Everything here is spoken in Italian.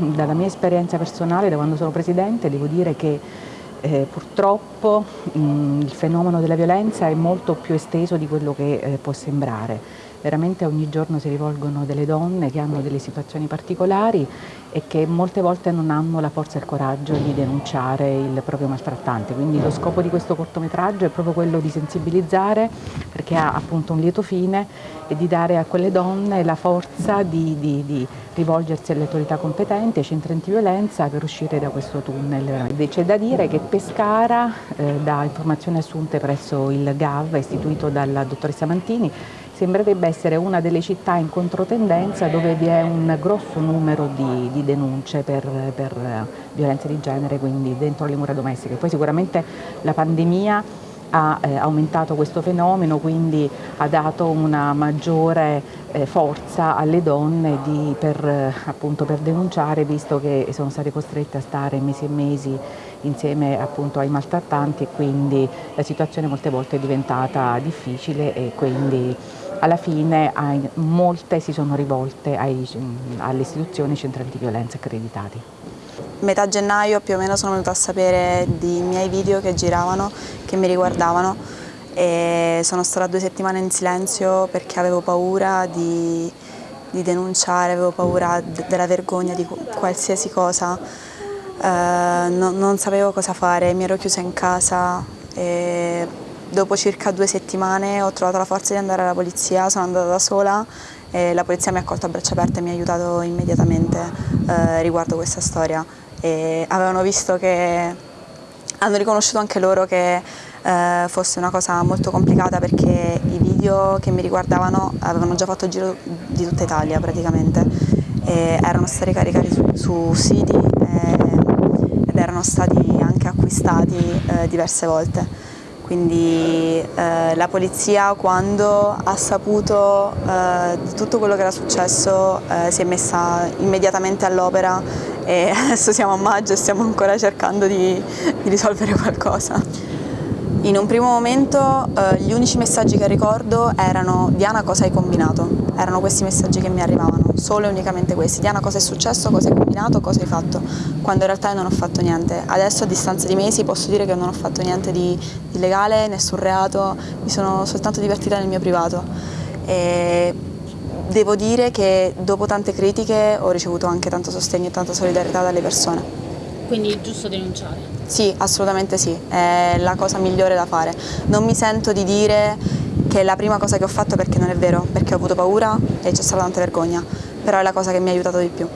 dalla mia esperienza personale, da quando sono Presidente, devo dire che eh, purtroppo mh, il fenomeno della violenza è molto più esteso di quello che eh, può sembrare veramente ogni giorno si rivolgono delle donne che hanno delle situazioni particolari e che molte volte non hanno la forza e il coraggio di denunciare il proprio maltrattante. Quindi lo scopo di questo cortometraggio è proprio quello di sensibilizzare perché ha appunto un lieto fine e di dare a quelle donne la forza di, di, di rivolgersi alle autorità competenti, ai centri antiviolenza per uscire da questo tunnel. C'è da dire che Pescara, eh, da informazioni assunte presso il GAV istituito dalla dottoressa Mantini, sembrerebbe essere una delle città in controtendenza dove vi è un grosso numero di, di denunce per, per violenze di genere, quindi dentro le mura domestiche. Poi sicuramente la pandemia ha eh, aumentato questo fenomeno, quindi ha dato una maggiore eh, forza alle donne di, per, appunto, per, denunciare, visto che sono state costrette a stare mesi e mesi insieme appunto, ai maltrattanti e quindi la situazione molte volte è diventata difficile e quindi alla fine molte si sono rivolte ai, alle istituzioni centri antiviolenza accreditati. Metà gennaio più o meno sono venuta a sapere di miei video che giravano, che mi riguardavano e sono stata due settimane in silenzio perché avevo paura di, di denunciare, avevo paura della vergogna di qualsiasi cosa, eh, no, non sapevo cosa fare, mi ero chiusa in casa e Dopo circa due settimane ho trovato la forza di andare alla polizia, sono andata da sola e la polizia mi ha accolto a braccia aperte e mi ha aiutato immediatamente eh, riguardo questa storia. E avevano visto che, hanno riconosciuto anche loro che eh, fosse una cosa molto complicata perché i video che mi riguardavano avevano già fatto il giro di tutta Italia praticamente e erano stati caricati su, su siti e, ed erano stati anche acquistati eh, diverse volte quindi eh, la polizia quando ha saputo eh, di tutto quello che era successo eh, si è messa immediatamente all'opera e adesso siamo a maggio e stiamo ancora cercando di, di risolvere qualcosa. In un primo momento eh, gli unici messaggi che ricordo erano Diana cosa hai combinato? Erano questi messaggi che mi arrivavano, solo e unicamente questi. Diana cosa è successo, cosa hai combinato, cosa hai fatto? Quando in realtà io non ho fatto niente. Adesso a distanza di mesi posso dire che non ho fatto niente di illegale, nessun reato, mi sono soltanto divertita nel mio privato. E devo dire che dopo tante critiche ho ricevuto anche tanto sostegno e tanta solidarietà dalle persone. Quindi è giusto denunciare? Sì, assolutamente sì, è la cosa migliore da fare. Non mi sento di dire che è la prima cosa che ho fatto perché non è vero, perché ho avuto paura e c'è stata tanta vergogna, però è la cosa che mi ha aiutato di più.